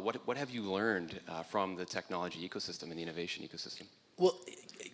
what, what have you learned uh, from the technology ecosystem and the innovation ecosystem? Well,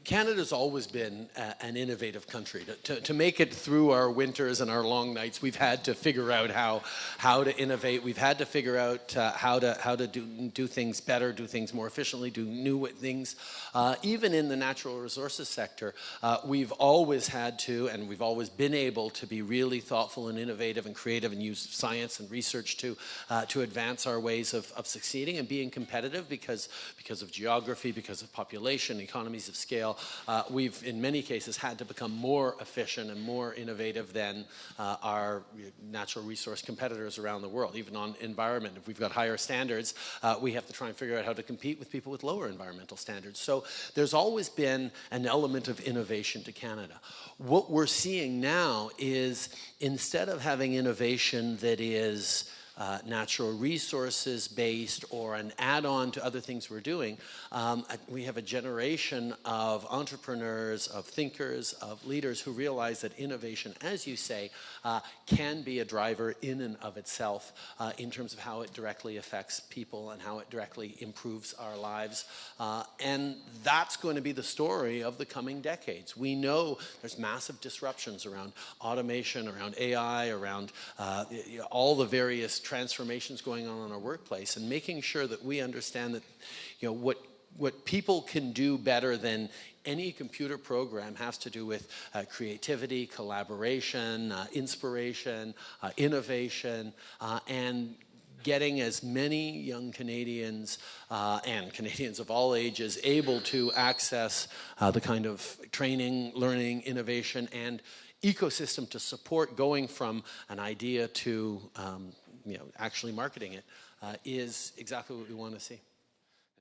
Canada's always been an innovative country. To, to, to, make it through our winters and our long nights, we've had to figure out how, how to innovate. We've had to figure out uh, how to, how to do, do things better, do things more efficiently, do new things. Uh, even in the natural resources sector, uh, we've always had to, and we've always been able to be really thoughtful and innovative and creative and use science and research to, uh, to advance our ways of, of succeeding and being competitive because, because of geography, because of population, economies of scale, uh, we've in many cases had to become more efficient and more innovative than uh, our natural resource competitors around the world, even on environment. If we've got higher standards, uh, we have to try and figure out how to compete with people with lower environmental standards. So there's always been an element of innovation to Canada. What we're seeing now is instead of having innovation that is uh, natural resources based or an add-on to other things we're doing, um, we have a generation of entrepreneurs, of thinkers, of leaders who realize that innovation, as you say, uh, can be a driver in and of itself uh, in terms of how it directly affects people and how it directly improves our lives. Uh, and that's going to be the story of the coming decades. We know there's massive disruptions around automation, around AI, around uh, all the various transformations going on in our workplace and making sure that we understand that you know what what people can do better than any computer program has to do with uh, creativity, collaboration, uh, inspiration, uh, innovation, uh, and getting as many young Canadians uh, and Canadians of all ages able to access uh, the kind of training, learning, innovation, and ecosystem to support going from an idea to um, you know, actually marketing it uh, is exactly what we want to see.